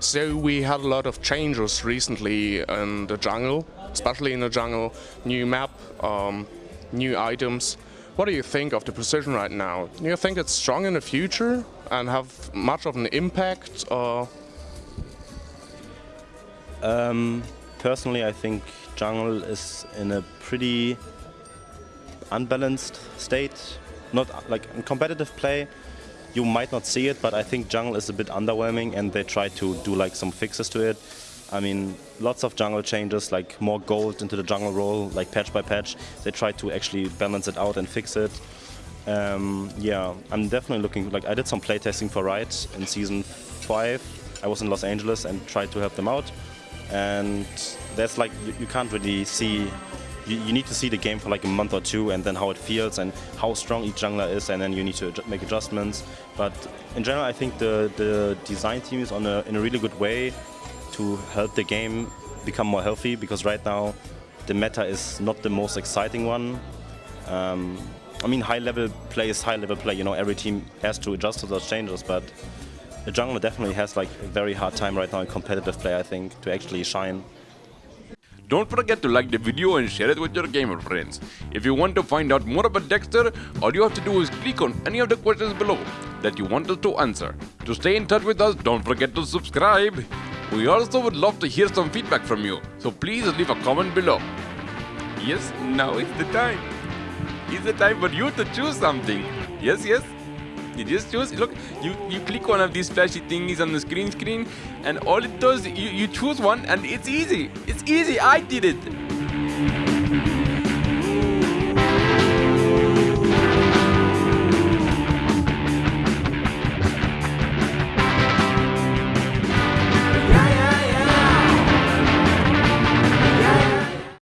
So we had a lot of changes recently in the jungle, especially in the jungle. New map, um, new items. What do you think of the position right now? Do you think it's strong in the future and have much of an impact? Or? Um, personally, I think jungle is in a pretty unbalanced state. Not like in competitive play, you might not see it, but I think jungle is a bit underwhelming and they try to do like some fixes to it. I mean, lots of jungle changes, like more gold into the jungle role, like patch by patch. They try to actually balance it out and fix it. Um, yeah, I'm definitely looking, like I did some playtesting for Riot in season 5. I was in Los Angeles and tried to help them out. And that's like, you, you can't really see you, you, need to see the game for like a month or two and then how it feels and how strong each jungler is and then you need to make adjustments. But in general, I think the, the design team is on a, in a really good way to help the game become more healthy because right now the meta is not the most exciting one. Um, I mean, high-level play is high-level play. You know, every team has to adjust to those changes, but the jungler definitely has like a very hard time right now in competitive play, I think, to actually shine. Don't forget to like the video and share it with your gamer friends. If you want to find out more about Dexter, all you have to do is click on any of the questions below that you want us to answer. To stay in touch with us, don't forget to subscribe. We also would love to hear some feedback from you, so please leave a comment below. Yes, now is the time. It's the time for you to choose something. Yes, yes. You just choose, look, you, you click one of these flashy thingies on the screen screen and all it does, you, you choose one and it's easy. It's easy, I did it.